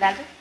Dale.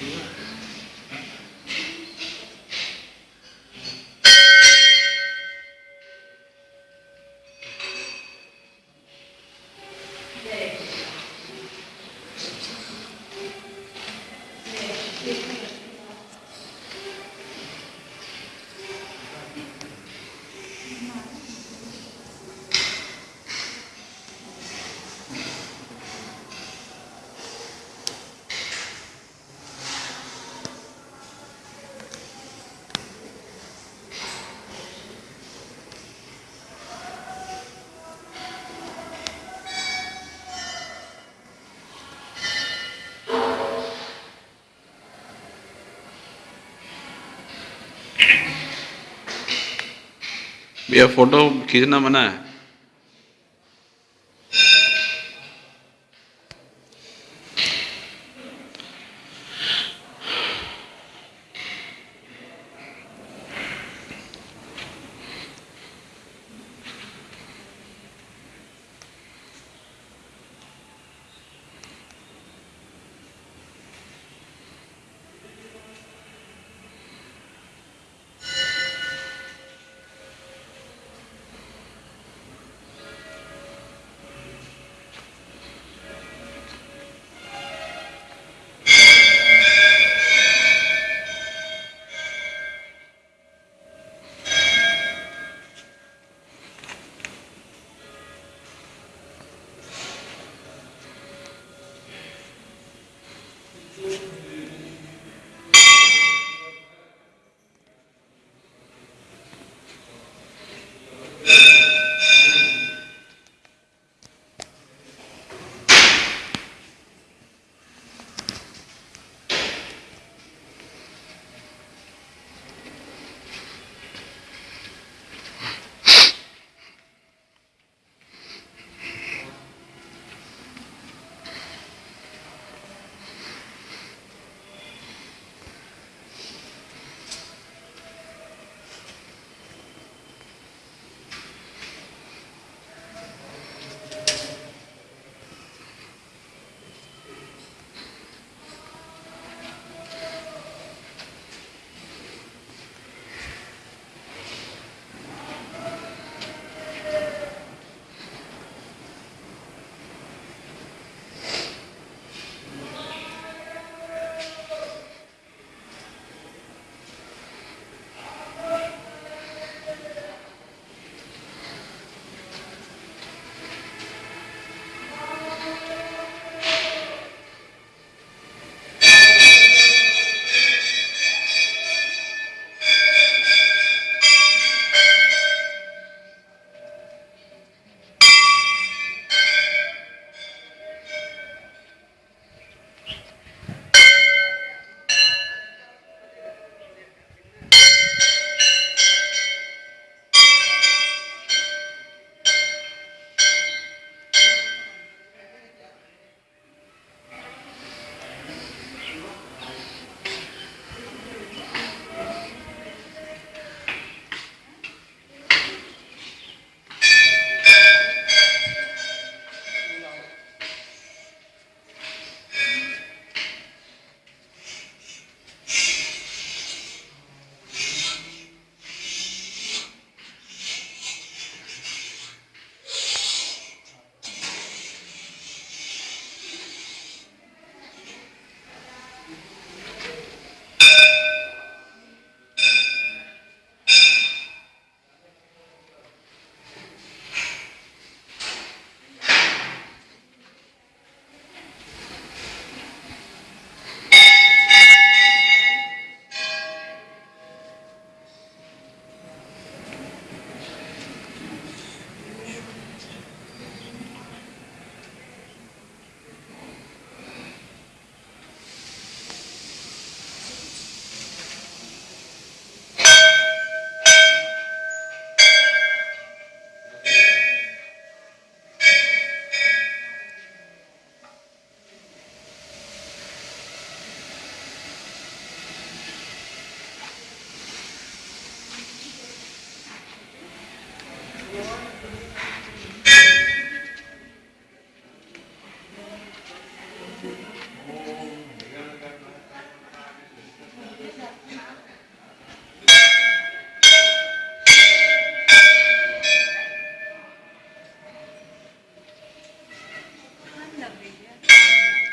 Yeah. भैया photo खींचना मना है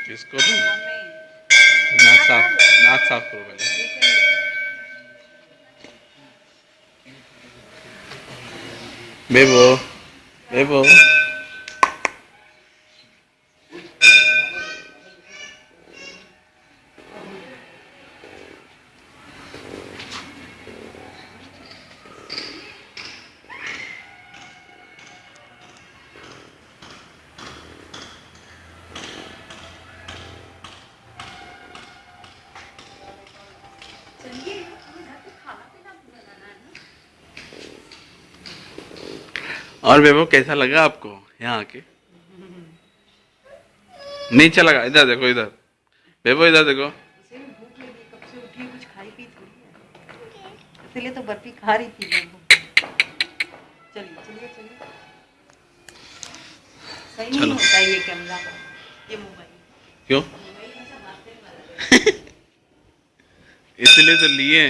किसको दूं नाक साफ नाक साफ करो पहले बेबो They will. और वैभव कैसा लगा आपको यहाँ आके? नहीं अच्छा लगा इधर देखो इधर। वैभव इधर देखो। इसलिए तो बर्फ़ी खा रही थी चलिए चलिए चलिए। सही नहीं होता ये कैमरा ये मोबाइल। क्यों? इसलिए तो लिए।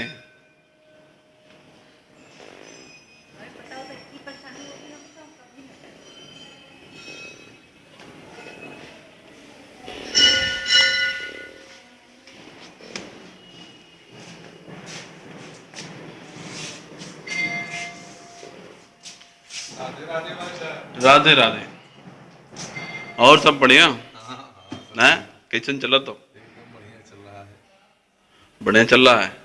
राधे राधे। और सब बढ़िया? है किचन चला तो? बढ़िया चल रहा है।